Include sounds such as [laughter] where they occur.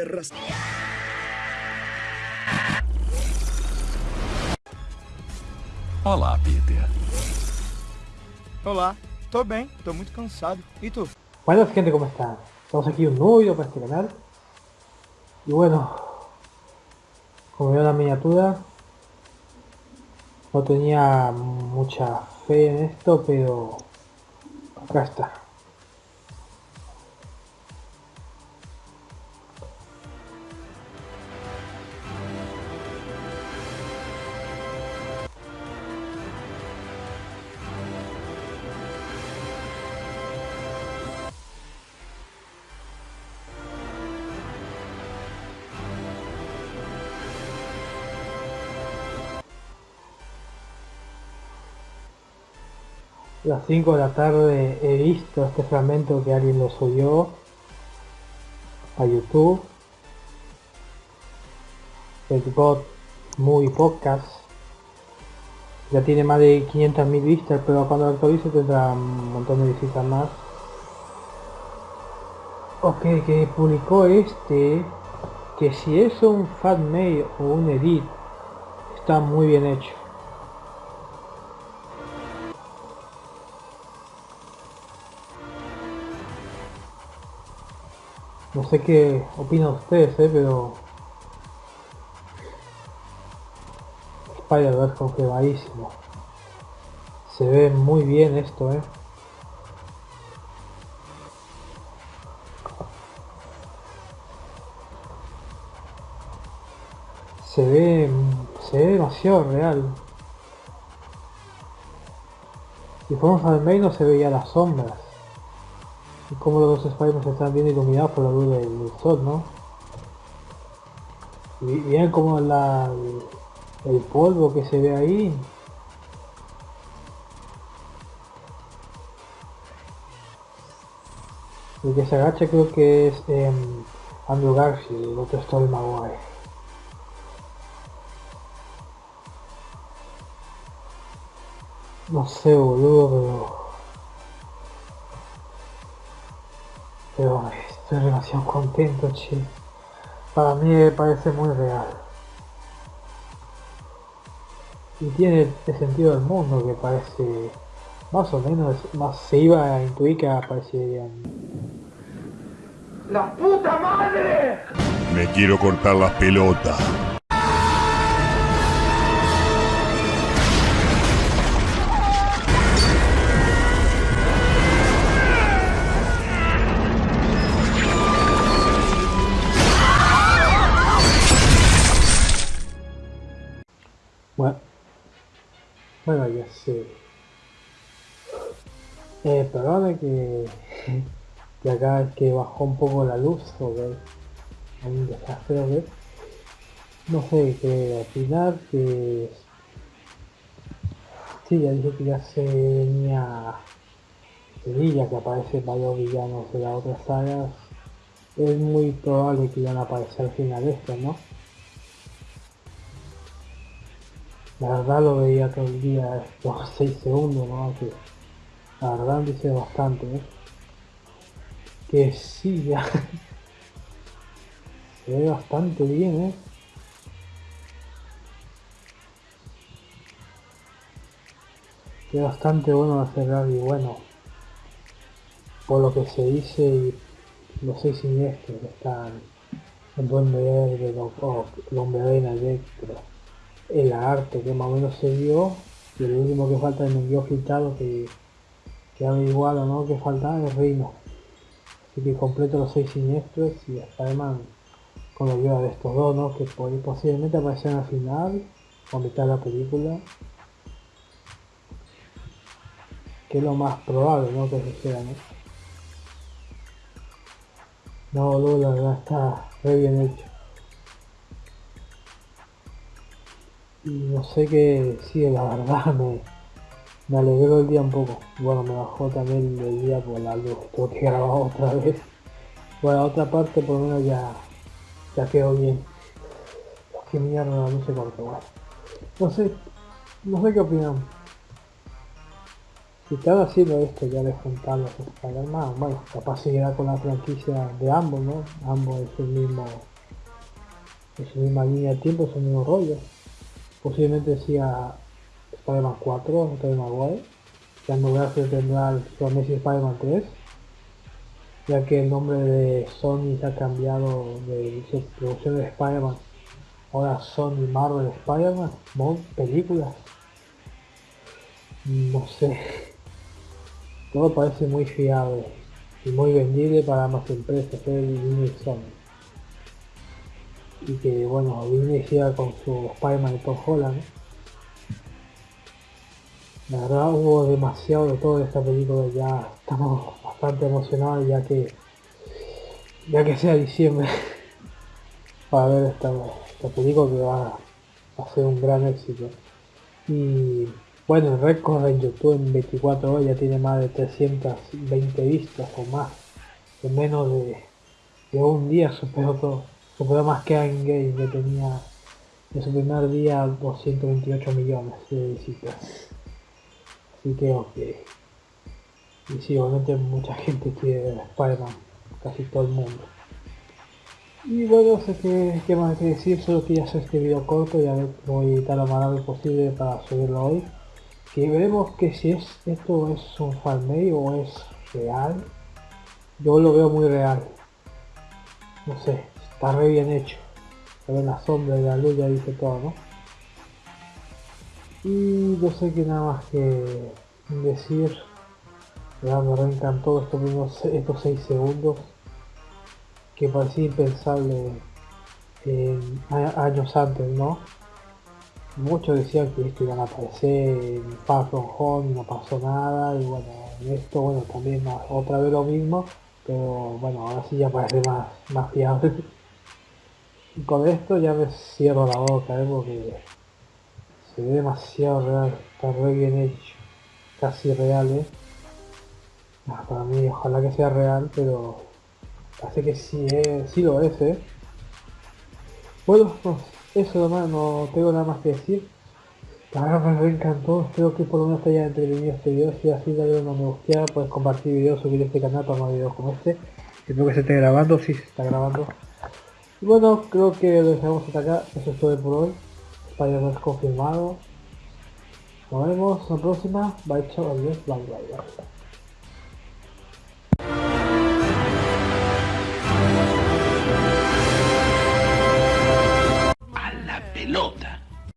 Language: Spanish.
perras. Olá, Peter. Olá, tô bem, tô muito cansado. E tu? Bueno gente, ¿cómo están? Estamos aquí un nuevo vídeo para este canal. Y bueno, como veo la miniatura, no tenía mucha fe en esto, pero acá está. Las 5 de la tarde he visto este fragmento que alguien lo subió a YouTube. El God Movie Podcast. Ya tiene más de 500.000 vistas, pero cuando lo actualice tendrá un montón de visitas más. Ok, que publicó este, que si es un mail o un edit, está muy bien hecho. No sé qué opinan ustedes, ¿eh? pero... Spider-Verse confirmadísimo. Se ve muy bien esto, ¿eh? Se ve... Se ve demasiado real. Si fuéramos al menos se veía las sombras y como los dos Spider-Man están bien iluminados por la luz del, sol, ¿no? Y bien como la, el, polvo que se ve ahí. El que se agacha creo que es eh, Andrew Garfield, el otro es. No sé, boludo, pero... Pero estoy demasiado contento, che. Para mí me parece muy real. Y tiene el sentido del mundo que parece más o menos más se iba a intuir que aparecerían. ¡La puta madre! Me quiero cortar las pelotas. Bueno ya sé. Eh, perdone que, que acá es que bajó un poco la luz, ok. Un desastre, ok. No sé qué opinar, que... Sí, ya dije que ya se venía que aparece varios villanos de las otras sagas. Es muy probable que ya no aparezca al final esto, ¿no? La verdad lo veía todo el día, [laughs] estos 6 segundos, ¿no? Que la verdad dice bastante, ¿eh? Que sí, ya. [laughs] Se ve bastante bien, ¿eh? Es bastante bueno hacer y bueno. Por lo que se dice y los seis siniestros que están en Duende Verde, Hombre Arena, Electro el arte que más o menos se vio y lo último que falta en el guion filtrado que, que averiguado ¿no? que falta es Reino así que completo los seis siniestros y además con la ayuda de estos dos ¿no? que posiblemente aparecerán al final o mitad de la película que es lo más probable ¿no? que suceda ¿no? no, la verdad está re bien hecho y no sé qué sí la verdad [laughs] me, me alegró el día un poco. Bueno me bajó también el día por la luz tengo que [laughs] grabar otra vez. Bueno otra parte por lo menos ya ya quedó bien. Que mierda la luz se cortó bueno. No sé no sé qué opinan. Si están haciendo esto ya les juntan los Spider-Man bueno capaz seguirá con la franquicia de ambos no ambos es el mismo en su misma línea de tiempo, su mismo rollo. Posiblemente siga Spider-Man 4, Tobey Maguire, que en lugar se tendrá el Amazing Spider-Man 3, ya que el nombre de Sony se ha cambiado de su producción de Spider-Man. Ahora Sony Marvel Spider-Man, películas. No sé. Todo parece muy fiable y muy vendible para más empresas, el Disney Sony. Y que bueno, siga con su Spider-Man y Tom Holland. La verdad hubo demasiado de todo en esta película, ya estamos bastante emocionados ya que ya que sea diciembre [laughs] para ver esta, esta película que va a ser un gran éxito. Y bueno, el récord en YouTube en 24 horas ya tiene más de 320 vistas o más. En menos de, un día superó todo. Más que Endgame que tenía en su primer día 228 millones de visitas. Así que ok. Y sí, obviamente mucha gente quiere ver Spider-Man. Casi todo el mundo. Y bueno, sé que, qué más que decir, solo que ya hacer este video corto, ya voy a editar lo más rápido posible para subirlo hoy que veremos que si es esto es un fanmade o es real yo lo veo muy real no sé está re bien hecho. Se ve la sombra y la luz ya dice todo no y yo sé que nada más que decir ya me reencantó estos estos 6 segundos que parecía impensable años antes no muchos decían que esto iban a aparecer en Far From Home no pasó nada y bueno esto bueno también otra vez lo mismo pero bueno ahora sí ya parece más, más fiable y con esto ya me cierro la boca ¿eh? porque se ve demasiado real está re bien hecho casi real ¿eh? Ah, para mí ojalá que sea real pero parece que sí, eh, sí lo es ¿eh? bueno pues eso nomás, no tengo nada más que decir. La verdad me encantó, espero que por lo menos te haya entretenido este video, si así dale una me gusta, puedes compartir videos, subir este canal para más videos como este. Espero que se esté grabando, si se está grabando. Y bueno, creo que lo dejamos hasta acá, eso es todo por hoy. Spider-Man confirmado. Nos vemos la próxima, bye chao, adiós, bye bye bye. pelota.